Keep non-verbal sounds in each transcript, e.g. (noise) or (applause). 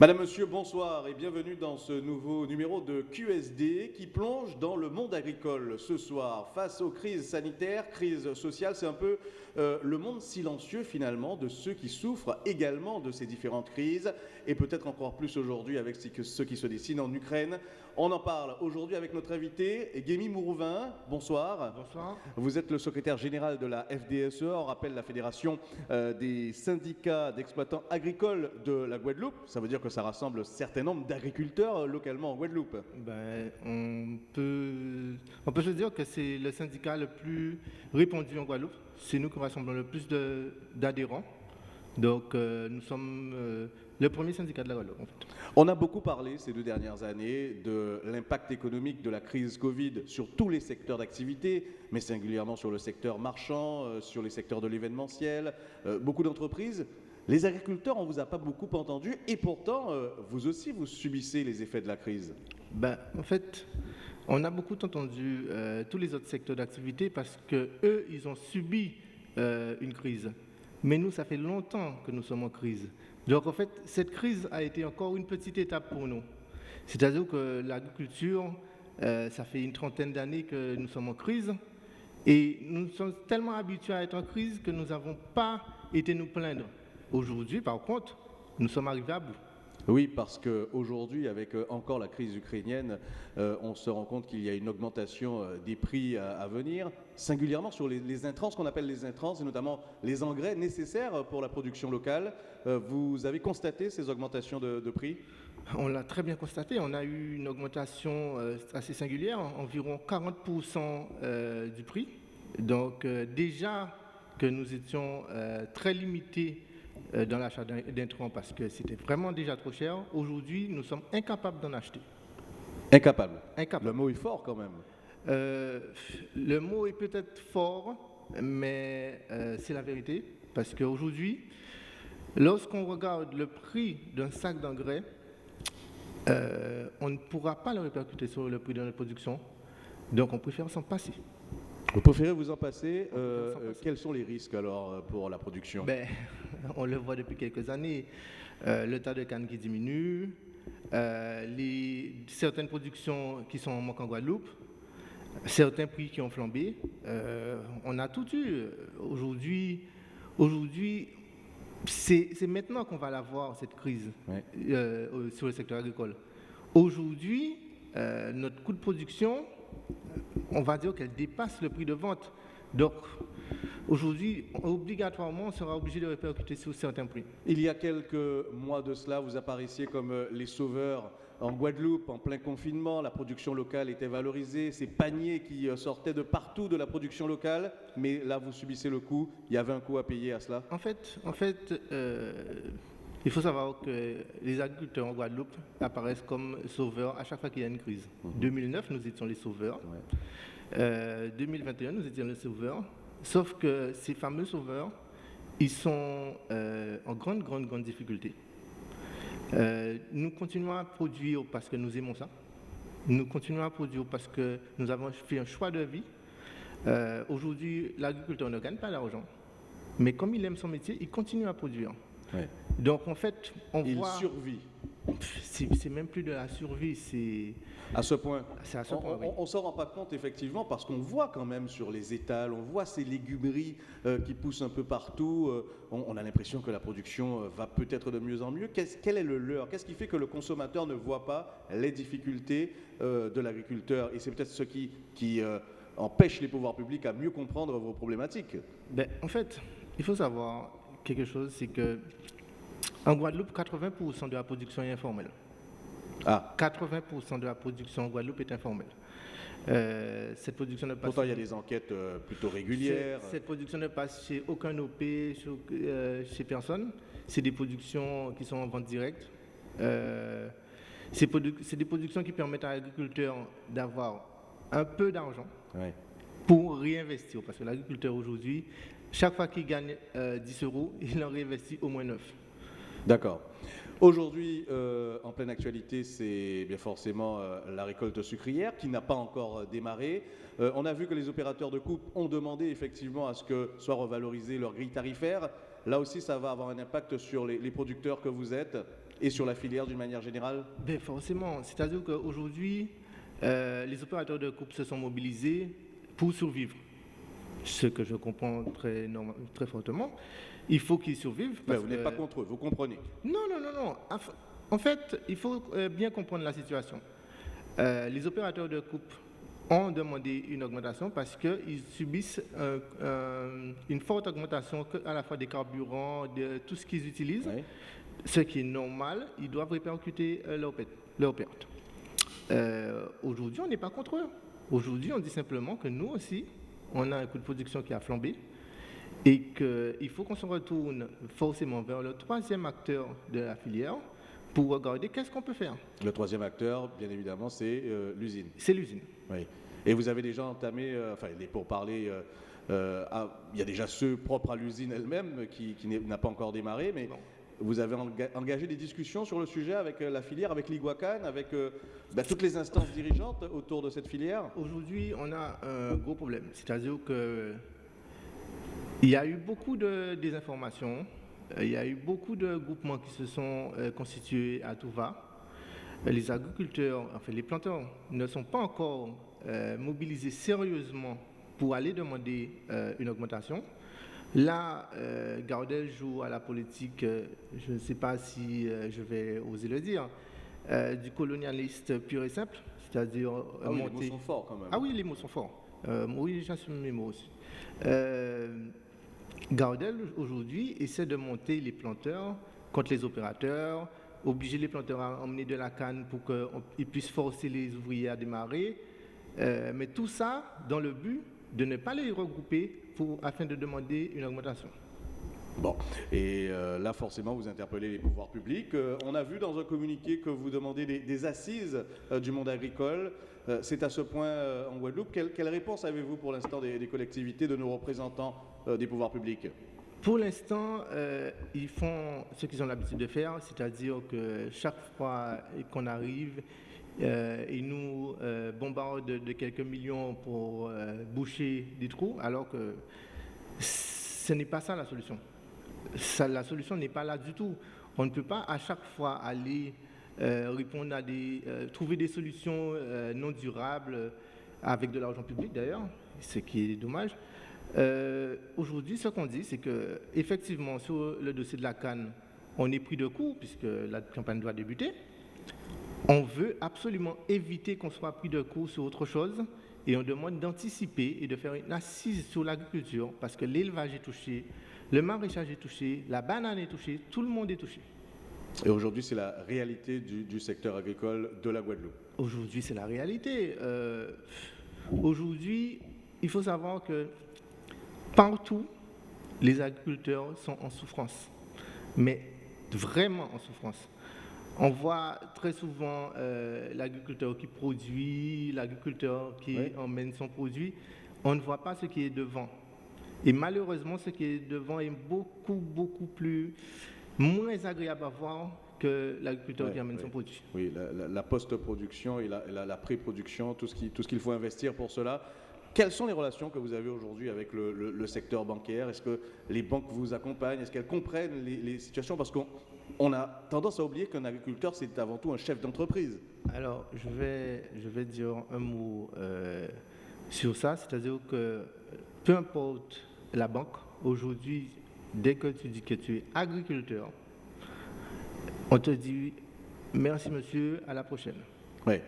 Madame, Monsieur, bonsoir et bienvenue dans ce nouveau numéro de QSD qui plonge dans le monde agricole ce soir. Face aux crises sanitaires, crises sociales, c'est un peu euh, le monde silencieux finalement de ceux qui souffrent également de ces différentes crises et peut-être encore plus aujourd'hui avec ce qui se dessine en Ukraine. On en parle aujourd'hui avec notre invité, Guémy Mourouvin. Bonsoir. Bonsoir. Vous êtes le secrétaire général de la FDSE, on rappelle la Fédération euh, des syndicats d'exploitants agricoles de la Guadeloupe. Ça veut dire que ça rassemble un certain nombre d'agriculteurs euh, localement en Guadeloupe. Ben, on, peut, on peut se dire que c'est le syndicat le plus répandu en Guadeloupe. C'est nous qui rassemblons le plus d'adhérents. Donc euh, nous sommes le premier syndicat de la Guadeloupe. En fait. On a beaucoup parlé ces deux dernières années de l'impact économique de la crise Covid sur tous les secteurs d'activité, mais singulièrement sur le secteur marchand, euh, sur les secteurs de l'événementiel, euh, beaucoup d'entreprises. Les agriculteurs, on ne vous a pas beaucoup entendu et pourtant, euh, vous aussi, vous subissez les effets de la crise. Ben, en fait, on a beaucoup entendu tous les autres secteurs d'activité parce qu'eux, ils ont subi une crise. Mais nous, ça fait longtemps que nous sommes en crise. Donc en fait, cette crise a été encore une petite étape pour nous. C'est-à-dire que l'agriculture, euh, ça fait une trentaine d'années que nous sommes en crise et nous sommes tellement habitués à être en crise que nous n'avons pas été nous plaindre. Aujourd'hui, par contre, nous sommes arrivés à bout. Oui, parce qu'aujourd'hui, avec euh, encore la crise ukrainienne, euh, on se rend compte qu'il y a une augmentation euh, des prix à, venir, singulièrement sur les, intrants, ce qu'on appelle les intrants, et notamment les engrais nécessaires pour la production locale. vous avez constaté ces augmentations de, prix? On l'a très bien constaté, on a eu une augmentation assez singulière, environ 40% du prix. Donc déjà que nous étions très limités dans l'achat d'intrants parce que c'était vraiment déjà trop cher. Aujourd'hui, nous sommes incapables d'en acheter. Incapable. Incapable. Le mot est fort quand même. Euh, le mot est peut-être fort, mais euh, c'est la vérité. Parce qu'aujourd'hui, lorsqu'on regarde le prix d'un sac d'engrais, on ne pourra pas le répercuter sur le prix de la production. Donc on préfère s'en passer. Vous préférez vous en passer. Euh, euh, quels sont les risques alors euh, pour la production? Ben, (laughs) On le voit depuis quelques années. le tas de canne qui diminue, les, certaines productions qui sont en manque en Guadeloupe, certains prix qui ont flambé. on a tout eu. Aujourd'hui, aujourd'hui c'est maintenant qu'on va la voir, cette crise sur le secteur agricole. Aujourd'hui, notre coût de production on va dire qu'elle dépasse le prix de vente. Donc, aujourd'hui, obligatoirement, on sera obligé de répercuter sur certains prix. Il y a quelques mois de cela, vous apparaissiez comme euh, les sauveurs en Guadeloupe, en plein confinement, la production locale était valorisée, ces paniers qui euh, sortaient de partout de la production locale, mais là vous subissez le coût, il y avait un coût à payer à cela? En fait, en fait euh, il faut savoir que les agriculteurs en Guadeloupe apparaissent comme sauveurs à chaque fois qu'il y a une crise. En mhm. 2009, nous étions les sauveurs. 2021, euh, nous étions les sauveurs. Sauf que ces fameux sauveurs, ils sont euh, en grande, grande, grande difficulté. Euh, nous continuons à produire parce que nous aimons ça. Nous continuons à produire parce que nous avons fait un choix de vie. Aujourd'hui, l'agriculteur ne gagne pas d'argent. Mais comme il aime son métier, il continue à produire. Donc en fait, on Il voit... survit. C'est même plus de la survie, c'est... À ce point. À ce point on ne s'en rend pas compte effectivement parce qu'on voit quand même sur les étals, on voit ces légumeries euh, qui poussent un peu partout. Euh, on, a l'impression que la production euh, va peut-être de mieux en mieux. quel est le leurre Qu'est-ce qui fait que le consommateur ne voit pas les difficultés de l'agriculteur? Et c'est peut-être ce qui, qui empêche les pouvoirs publics à mieux comprendre vos problématiques. Ben, en fait, il faut savoir, quelque chose, c'est que en Guadeloupe, 80% de la production est informelle. Ah. 80% de la production en Guadeloupe est informelle. Euh, cette production ne passe Pourtant, il y a des enquêtes euh, plutôt régulières. Cette production ne passe chez aucun OP, chez, euh, chez personne. C'est des productions qui sont en vente directe. c'est des productions qui permettent à l'agriculteur d'avoir un peu d'argent pour réinvestir. Parce que l'agriculteur aujourd'hui chaque fois qu'il gagne 10 euh, euros, (laughs) il en réinvestit au moins 9. D'accord. Aujourd'hui, euh, en pleine actualité, c'est bien forcément euh, la récolte sucrière qui n'a pas encore démarré. on a vu que les opérateurs de coupe ont demandé effectivement à ce que soit revalorisée leur grille tarifaire. Là aussi, ça va avoir un impact sur les, producteurs que vous êtes. et sur la filière d'une manière générale? Ben Forcément. C'est-à-dire qu'aujourd'hui, les opérateurs de coupe se sont mobilisés pour survivre. Ce que je comprends très, très fortement. Il faut qu'ils survivent. Mais vous n'êtes pas contre eux, vous comprenez Non, non, non, non. En fait, il faut euh, bien comprendre la situation. Euh, les opérateurs de coupe ont demandé une augmentation parce qu'ils subissent une forte augmentation à la fois des carburants, de tout ce qu'ils utilisent, ce qui est normal, ils doivent répercuter leur, leur. Euh, aujourd'hui, on n'est pas contre eux. Aujourd'hui, on dit simplement que nous aussi, on a un coût de production qui a flambé et qu'il faut qu'on se retourne forcément vers le troisième acteur de la filière pour regarder qu'est-ce qu'on peut faire. Le troisième acteur, bien évidemment, c'est euh, l'usine. C'est l'usine. Oui. Et vous avez déjà entamé, euh, enfin, pour parler, il y a déjà ceux propres à l'usine elle-même qui, n'a pas encore démarré, mais vous avez engagé des discussions sur le sujet avec euh, la filière, avec l'Iguacan, avec euh, bah, toutes les instances dirigeantes autour de cette filière? Aujourd'hui, on a un gros problème. C'est-à-dire qu'il y a eu beaucoup de désinformation, il y a eu beaucoup de groupements qui se sont euh, constitués à tout va. Les agriculteurs, enfin les planteurs, ne sont pas encore mobilisés sérieusement pour aller demander une augmentation. Là, euh, Gardel joue à la politique, euh, je ne sais pas si euh, je vais oser le dire, du colonialiste pur et simple, c'est-à-dire ah oui, les mots sont forts quand même. Ah oui, les mots sont forts. oui, j'assume mes mots aussi. Gardel, aujourd'hui, essaie de monter les planteurs contre les opérateurs, obliger les planteurs à emmener de la canne pour qu'ils puissent forcer les ouvriers à démarrer. mais tout ça dans le but de ne pas les regrouper pour, afin de demander une augmentation. Bon, et euh, là forcément vous interpellez les pouvoirs publics. Euh, on a vu dans un communiqué que vous demandez des, assises euh, du monde agricole. C'est à ce point en Guadeloupe. Quelle, quelle réponse avez-vous pour l'instant des, des, collectivités, de nos représentants des pouvoirs publics? Pour l'instant, ils font ce qu'ils ont l'habitude de faire, c'est-à-dire que chaque fois qu'on arrive, euh, ils nous euh, de, quelques millions pour euh, boucher des trous, alors que ce n'est pas ça la solution. la solution n'est pas là du tout. On ne peut pas à chaque fois aller répondre à des, trouver des solutions non durables avec de l'argent public d'ailleurs, ce qui est dommage. Aujourd'hui, ce qu'on dit, c'est que effectivement sur le dossier de la Cannes, on est pris de court puisque la campagne doit débuter. On veut absolument éviter qu'on soit pris de court sur autre chose et on demande d'anticiper et de faire une assise sur l'agriculture parce que l'élevage est touché, le maraîchage est touché, la banane est touchée, tout le monde est touché. Et aujourd'hui, c'est la réalité du, secteur agricole de la Guadeloupe Aujourd'hui, c'est la réalité. Euh, aujourd'hui, il faut savoir que partout, les agriculteurs sont en souffrance, mais vraiment en souffrance. On voit très souvent euh, l'agriculteur qui produit, l'agriculteur qui emmène son produit. On ne voit pas ce qui est devant. Et malheureusement, ce qui est devant est beaucoup, beaucoup plus, moins agréable à voir que l'agriculteur qui emmène son produit. Oui, la, post-production et la, pré-production, tout ce qu'il faut investir pour cela. Quelles sont les relations que vous avez aujourd'hui avec le, secteur bancaire? Est-ce que les banques vous accompagnent? Est-ce qu'elles comprennent les, les situations? Parce qu'on on a tendance à oublier qu'un agriculteur, c'est avant tout un chef d'entreprise. Alors, je vais, je vais dire un mot euh, sur ça, c'est-à-dire que peu importe la banque, aujourd'hui, dès que tu dis que tu es agriculteur, on te dit merci monsieur, à la prochaine. Oui,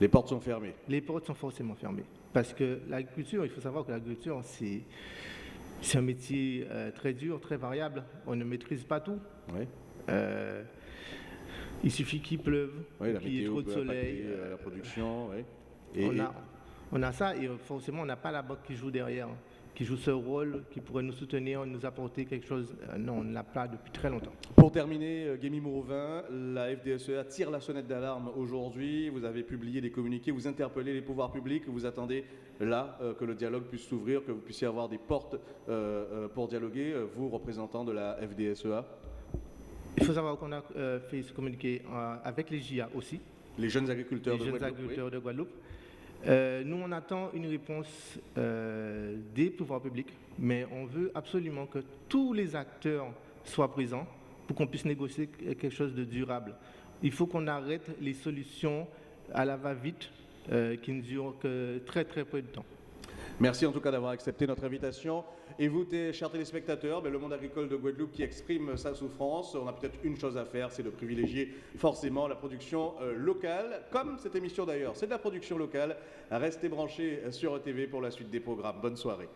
les portes sont fermées. Les portes sont forcément fermées. Parce que l'agriculture, il faut savoir que l'agriculture, c'est, un métier euh, très dur, très variable. On ne maîtrise pas tout. Oui. Euh, il suffit qu'il pleuve, qu'il y ait trop de soleil. Euh, la production, et, on, a, on, a, ça et forcément on n'a pas la banque qui joue derrière, qui joue ce rôle, qui pourrait nous soutenir, nous apporter quelque chose. Euh, non, on ne l'a pas depuis très longtemps. Pour terminer, Guémy Mourovin, la FDSEA tire la sonnette d'alarme aujourd'hui. Vous avez publié des communiqués, vous interpellez les pouvoirs publics, vous attendez là que le dialogue puisse s'ouvrir, que vous puissiez avoir des portes pour dialoguer, vous, représentants de la FDSEA il faut savoir qu'on a euh, fait ce communiqué euh, avec les GIA aussi. Les jeunes agriculteurs, de, Guadeloupe, agriculteurs de Guadeloupe. Euh, nous, on attend une réponse des pouvoirs publics, mais on veut absolument que tous les acteurs soient présents pour qu'on puisse négocier quelque chose de durable. Il faut qu'on arrête les solutions à la va-vite qui ne durent que très très peu de temps. Merci en tout cas d'avoir accepté notre invitation. Et vous, chers téléspectateurs, ben, le monde agricole de Guadeloupe qui exprime sa souffrance, on a peut-être une chose à faire, c'est de privilégier forcément la production euh, locale, comme cette émission d'ailleurs. C'est de la production locale. Restez branchés sur ETV pour la suite des programmes. Bonne soirée.